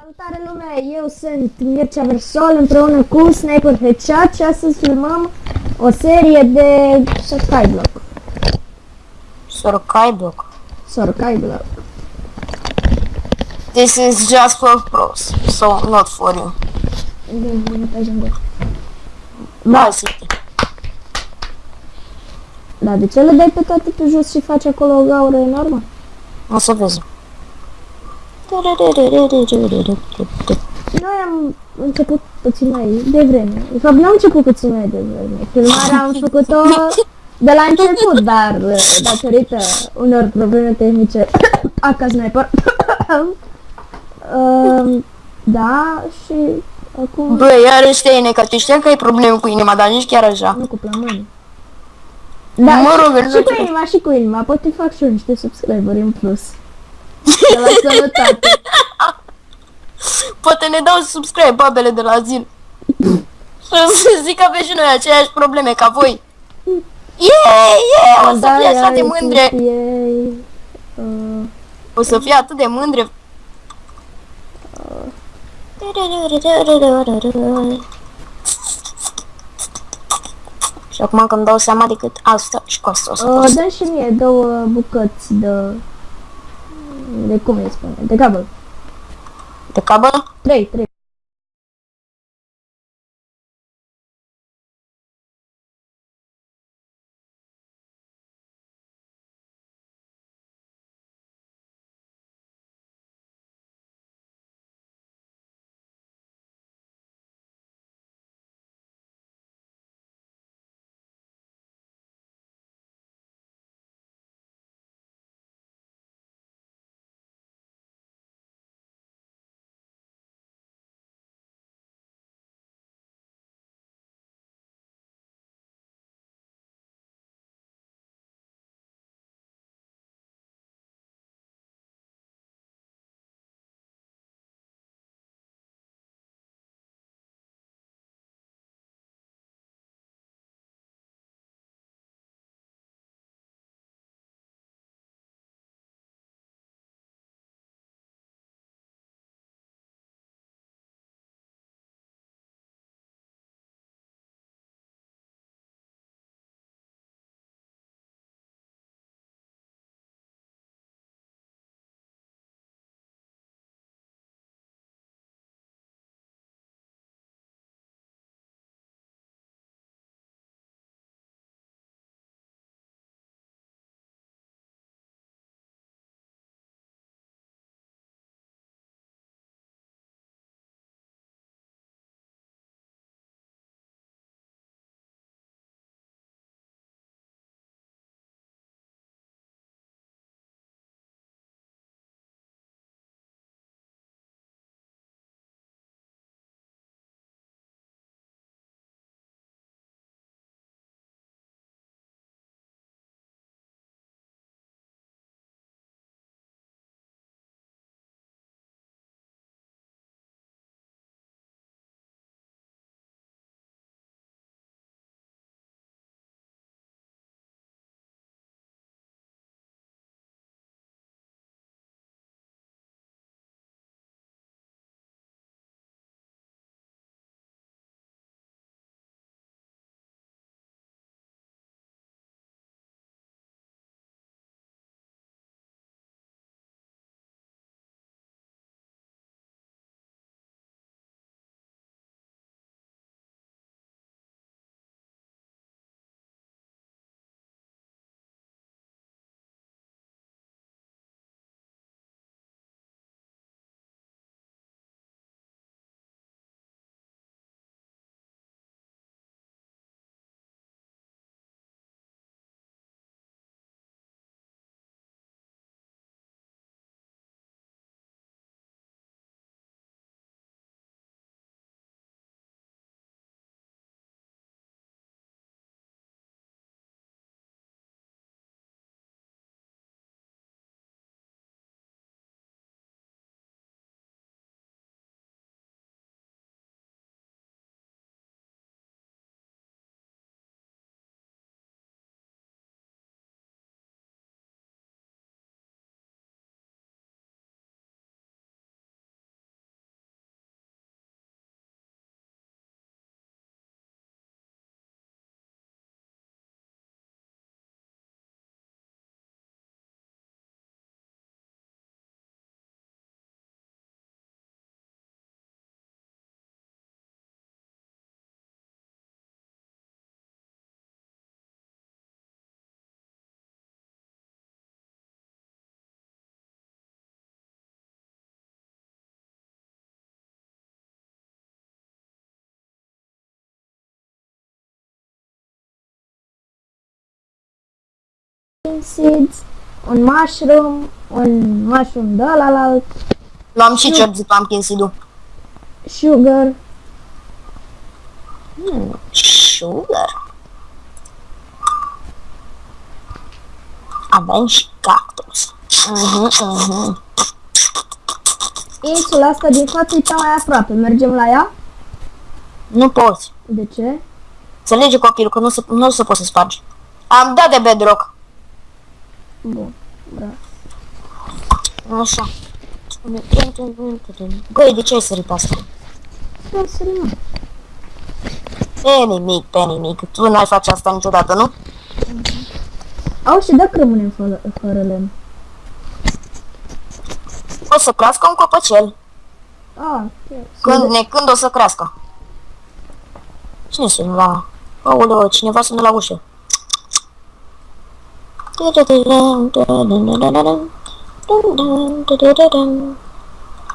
Salutare lumea, eu sunt Mircea Versol împreună cu Sniper Headshot și astăzi filmăm o serie de Sorkai Block. Sorkai block. Sorkai Block. This is just for pros, so not for you. Da, City. Da, de ce le dai pe toate pe jos și faci acolo o gaură enormă? O să vezi. Noi am început puțin mai devreme. De fapt, nu am început puțin mai devreme. Filmarea am făcut-o de la început, dar uh, datorită unor probleme tehnice, aca sniper, uh, da, și acum Bă, iar ăștia că tu știam că ai probleme cu inima, dar nici chiar așa. nu cu plămâni. Da, Mă rog, și, nu și cu știu. inima, și cu inima, pot îi fac și eu niște subscriberi în plus. De la sănătate. Poate ne dau subscribe babele de la zil. Și să zic că aveți și noi aceleași probleme ca voi. Yeah, yeah, o să fie așa de mândre. Ei, uh, O să fie atât de mândre. Și acum când dau seama decât asta și cu asta o să Uh, pot. dă și mie două bucăți de... De cum îi spune? De cablu. De cabă? Trei, trei. Pumpkin seeds, un mushroom, un mushroom de ăla Luam și cer de pumpkin seed-ul. sugar. Hmm. Sugar. Avem și cactus. Mhm, mhm. Insula asta din față e cea mai aproape. Mergem la ea? Nu poți. De ce? Înțelege copilul că nu se, nu se poate să spargi. Am dat de bedrock. Bun. Bravo. Așa. Băi, de ce ai sărit pe asta? Da, serios. Pe nimic, pe nimic. Tu n-ai face asta niciodată, nu? Au și dacă rămânem fără, fără lemn. O să crească un copăcel. Ah, ok. Când, ne, când o să crească? Cine sună la... Aoleo, cineva sună la ușă.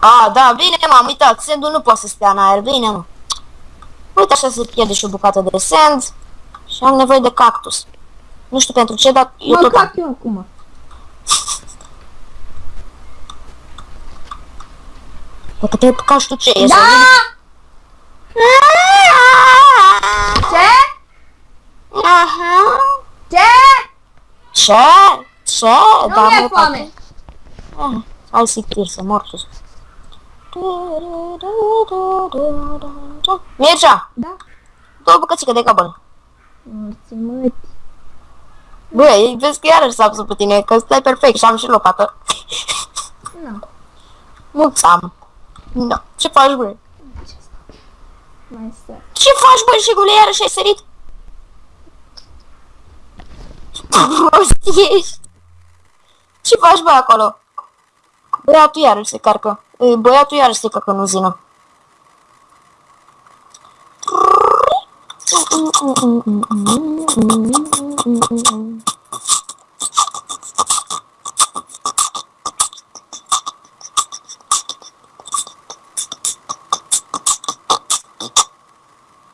A, da, bine, m-am uitat. Sandul nu poate să stea în aer. Bine, mă. Uite, așa se pierde și o bucată de sand. Și am nevoie de cactus. Nu știu pentru ce, dar eu Mă tot am. cac eu acum. Dacă te cași tu ce e? Da! Să Ce? Aha. Ce? Ce? Ce? Nu Da, mi-e mă, foame. Ah, Hai sictir să mor sus. Mircea, Da? două bucățică de cabăl. Morți măti. Băi, vezi că iarăși s-a pus pe tine, că stai perfect și am și lopată. Nu. Mulți am. No. Ce faci, băi? Mai stă. Ce faci, băi, și gule, iarăși ai sărit? Prost ești. Ce faci, băi, acolo? Băiatul iarăși se carcă. E, Băiatul iarăși se carcă în uzină.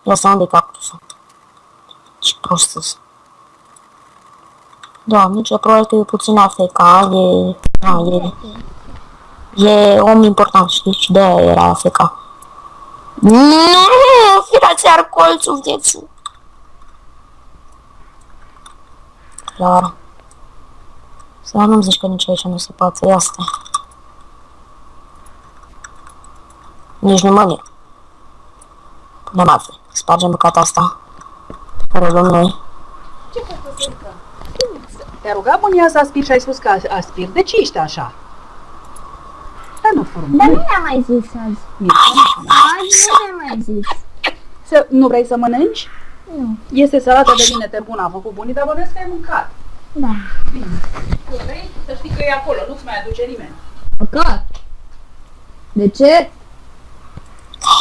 Ia să unde cactusul. Ce prost sunt. Da, nici probabil că e puțin afeca, e... Da, e... E om important, știi? Și de-aia era afeca. Nu, firați ar colțul vieții. Clar. Să nu-mi zici că nici aici nu se poate, ia stai. Nici nu mă mir. Punem altfel. Spargem bucata asta. Care o luăm noi. Te-a rugat bunia să aspiri și ai spus că aspiri. De ce ești așa? Dar nu frumos. Dar nu mi-a mai zis azi. Azi nu mi-a mai zis. Să, nu vrei să mănânci? Nu. Este salată de vinete bună, a făcut bunii, dar bănuiesc că ai mâncat. Da. Bine. Tu vrei să știi că e acolo, nu-ți mai aduce nimeni. Păcat. De ce?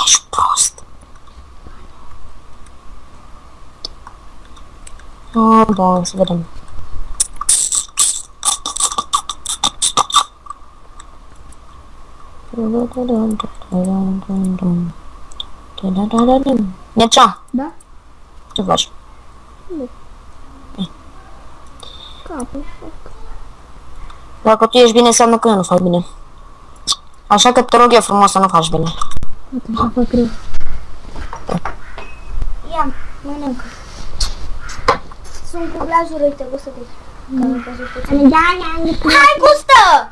Ești prost. Oh, da, să vedem. Mircea, Da? ce faci? Capul. Dacă tu ești bine, înseamnă că eu nu fac bine. Așa că te rog eu frumos să nu faci bine. Atunci fac rău. Ia, mănâncă. Sunt cu glazuri, uite, gustă de Da, da, Hai, gustă!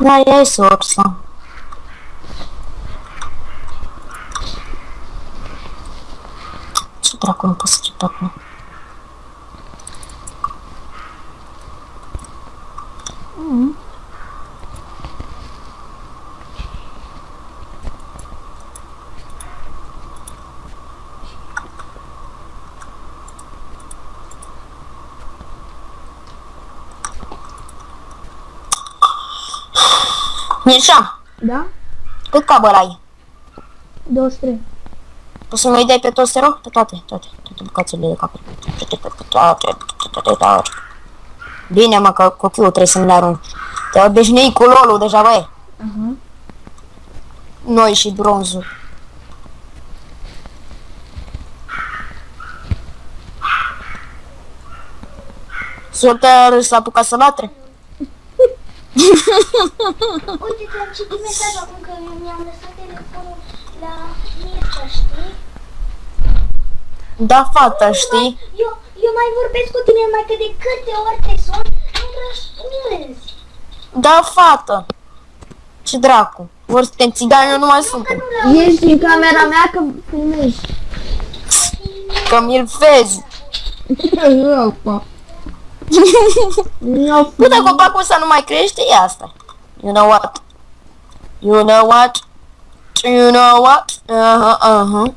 Da, e sursa. Ce dracu nu pot să cit acum? Mircea, Da? cât cabăl ai? 23. Poți să mă dai pe toți, te rog? Pe toate, toate, toate bucățile de capăt. Toate, toate, toate, toate, toate. Bine, mă, că copilul trebuie să-mi le arunc. Te-ai obișnuit cu lolul deja, băi. Aha. Noi și bronzul. Solter s-a apucat să latre. Uite, ți-am citit mesaj acum că eu mi-am lăsat telefonul la Mircea, știi? Da, fata, știi? Eu, eu mai vorbesc cu tine numai că de câte ori te sun, nu răspunzi. Da, fată. Ce dracu. Ori suntem țigani, eu nu mai suntem. Ești în camera mea că filmezi. Că mi-l vezi. Eu, pa. Nu, Nu, dacă copacul ăsta nu mai crește, e asta. You know what? You know what? You know what? Uh-huh, uh-huh.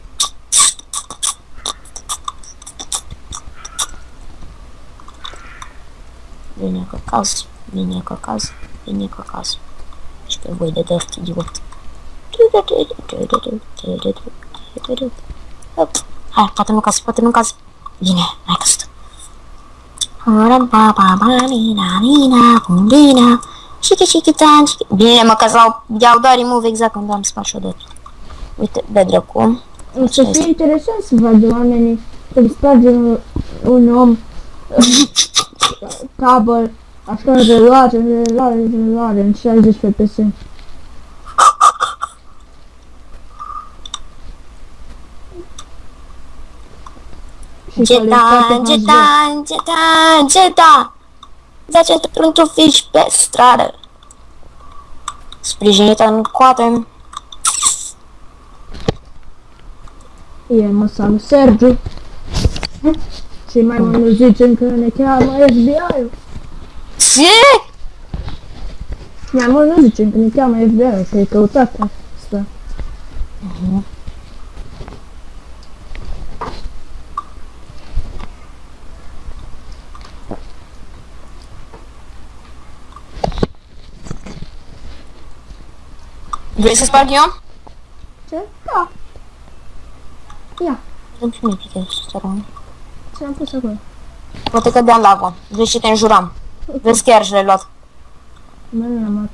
Vine căcaz, vine căcaz, vine căcaz. Și pe voi de dărt, idiot. Hop. Hai, poate nu caz, poate nu caz. Bine, mai căzut. Bine, mă că s-au iau doar remove exact când am spart și-o de Uite, de dracu. O să fie interesant să vadă oamenii când sparge un, un om uh, cabăl, așa în reluare, în reluare, în reluare, în 60 FPS. Și calitate Getan, HD. getan, getan, getan. Zace într-un fiș pe stradă. Sprijinită în coate. E, mă salut, Sergiu. Și mai mult zicem că ne cheamă FBI-ul. Ce? Mai mult nu zicem că ne cheamă FBI-ul, că e căutat asta. Vrei să sparg eu? Ce? Da. Ia, Îmi și mie pică să rămân. ce am pus acolo? Poate că de-am lago. Vezi ce te înjuram. Vezi chiar și l-ai luat. Nu, nu am luat.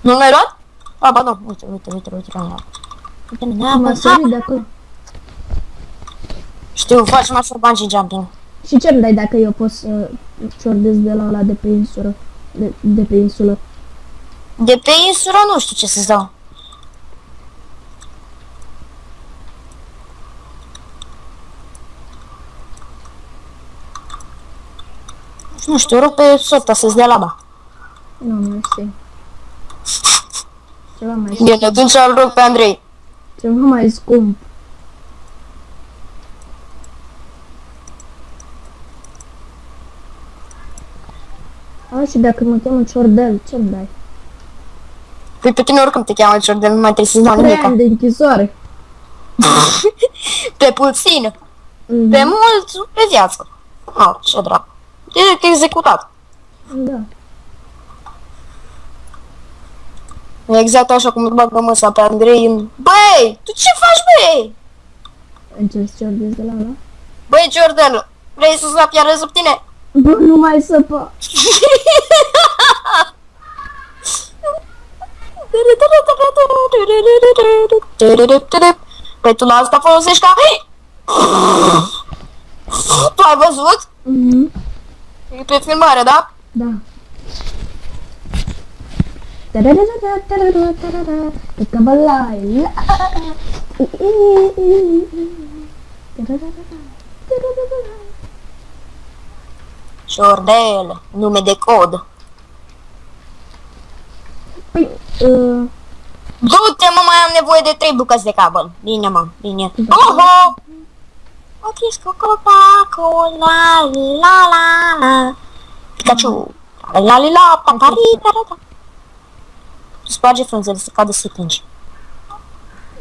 Nu l-ai luat? A, ba nu. Uite, uite, uite, uite, l-am luat. Uite, mi M-a sărit de acolo. Știu, faci master bungee jumping. Și ce îmi dai dacă eu pot să ciordez de la ăla de pe insulă? De, de pe insulă. De pe insulă nu știu ce să-ți dau. Nu știu, rog pe sota să-ți dea laba. Nu, mersi. Ceva mai, Bine, atunci îl rog pe Andrei. ceva mai scump. A, și dacă mă cheamă ciordel, ce-mi dai? Păi pe tine oricum te cheamă Jordan, nu mai trebuie să-ți dau Trei nimic. ani de închisoare. Pe puțin, Mhm. pe mult, pe viață. Oh, ce dracu. Direct executat. Da. Exact așa cum îl bagă măsa pe Andrei în... Băi, tu ce faci, băi? Încerci să ciordez de la ăla? Băi, Jordan, vrei să sap iară sub tine? Bă, nu mai săpa. Preto Nova tá falando vocês tá. Tava as outras. Uhum. E preto é dá? Dá. Ficava lá e lá. Não me. Păi, uh, Du-te, mă, mai am nevoie de trei bucăți de cabăl. Bine, mă, bine. Oho! O chisco copaco, la la la la. Pikachu. La la la, papari, da da da. Sparge frunzele să cadă să plângi.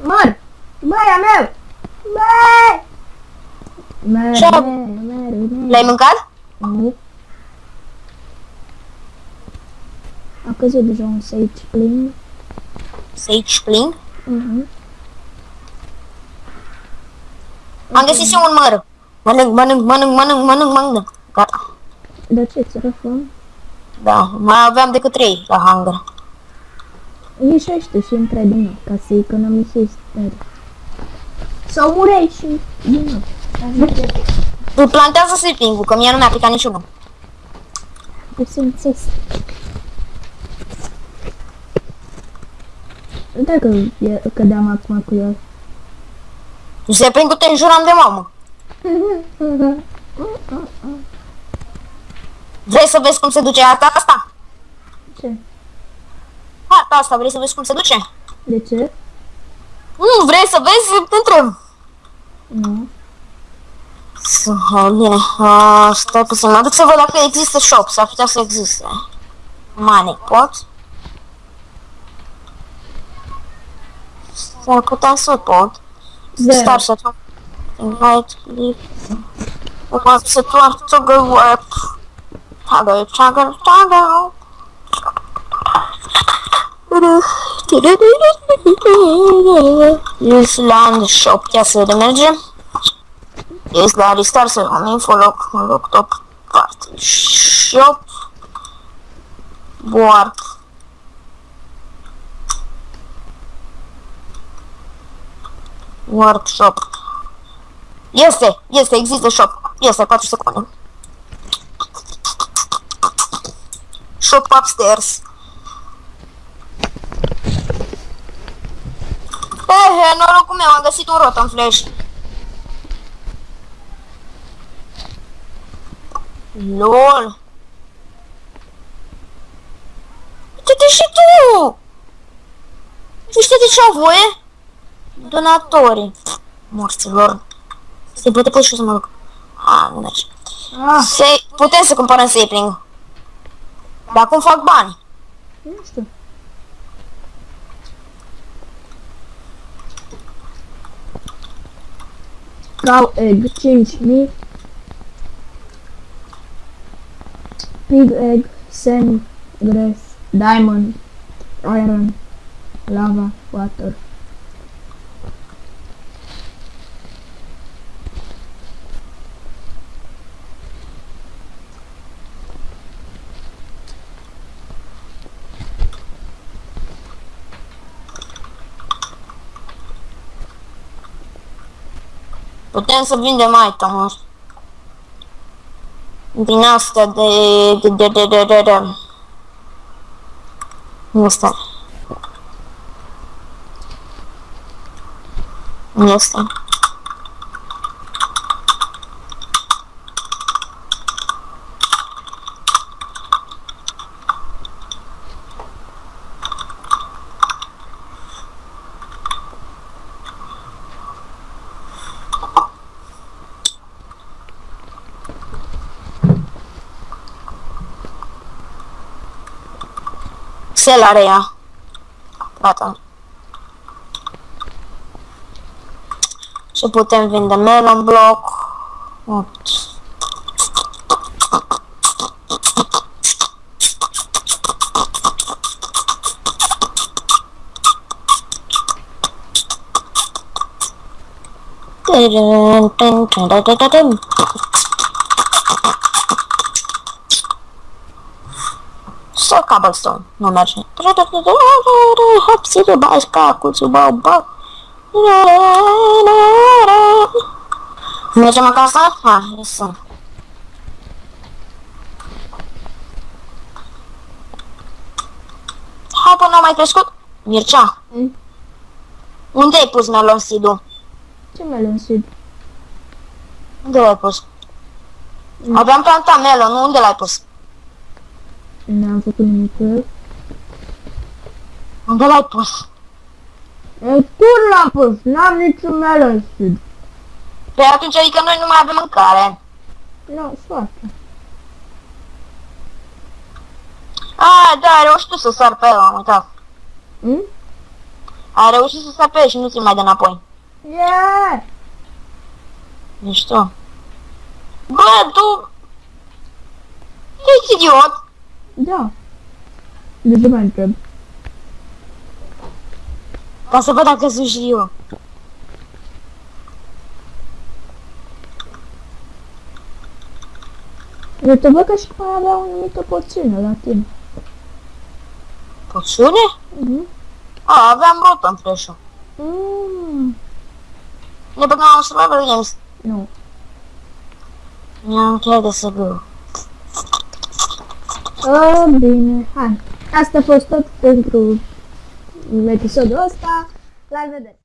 mor! Băia meu! Băi! Mere, Ce? mere, mere, mere. L-ai mâncat? Nu. A căzut deja un sage plin. Sage plin? Mhm. Am găsit și un măr. Mănânc, mănânc, mănânc, mănânc, mănânc, mănânc. Gata. Dar ce, ți răfăm? Da, mai aveam decât trei la hangar. Ieșește și intră din nou, ca să economisezi tare. Sau murești și din nou. Îl plantează sleeping-ul, că mie nu mi-a picat niciunul. puțin țest. Uite că e, cădeam acum cu el. Nu se prind cu te înjuram de mamă. Vrei să vezi cum se duce asta? asta? Ce? Harta asta, vrei să vezi cum se duce? De ce? Nu, vrei să vezi? Te întreb. Nu. Să, bine, uh, stai puțin, mă duc să văd dacă există shop, s-ar putea să existe. Money pot? S-ar putea să pot. Zero. Star să fac. Invite, leave. Want să toarcă to go work. Toggle, toggle, toggle. Island shop, ia să vedem merge. Este la restart să am info loc, loc top party shop. Board. Workshop. Este, este, există shop. Este, 4 secunde. Shop upstairs. Ehe, norocul meu, am găsit un rot în flash. LOL. Uite-te și tu! Uite-te ce au voie? Donatorii. Morților. Se poate pus și eu să mă duc. A, nu merge. Ah, Se, putem să cumpărăm sapling. Dar cum fac bani? nu știu. Cow egg, 5000. Pig egg, sand, grass, diamond, iron, lava, water. Putem să vindem itemuri. Din asta de... de... de... de... de... de... de... Nu este. Nu este. Cel are ea. Gata. Și putem vinde melon block. 8. Să cobblestone, nu merge. Hopsi de bașca cu bau bau. Mergem acasă? Ha, este. Hai până a mai crescut? Mircea, Mm. unde ai pus melon seed-ul? Ce melon seed? Unde l-ai pus? Mm. Aveam plantat melon, unde l-ai pus? N-am făcut nimic cu el. Unde l-ai pus? În cur l-am pus, n-am niciun melon seed. Păi atunci adică noi nu mai avem mâncare. Nu, foarte. A, da, ai reușit tu să sar pe el, am uitat. Mm? Ai reușit să sar pe el și nu ți mai de înapoi. Yeah! Ești tu. Bă, tu... Ești idiot. Da. De ce mai întreb? Ca să văd dacă sunt și eu. Eu te văd că și mai avea o anumită porțiune la tine. Poțiune? Mhm. A, aveam rot în flash-ul. Mm. Ne băgam în Survival Games. Nu. Mi-am încheiat de să gău. Oh, bine, hai. Asta a fost tot pentru episodul ăsta. La revedere!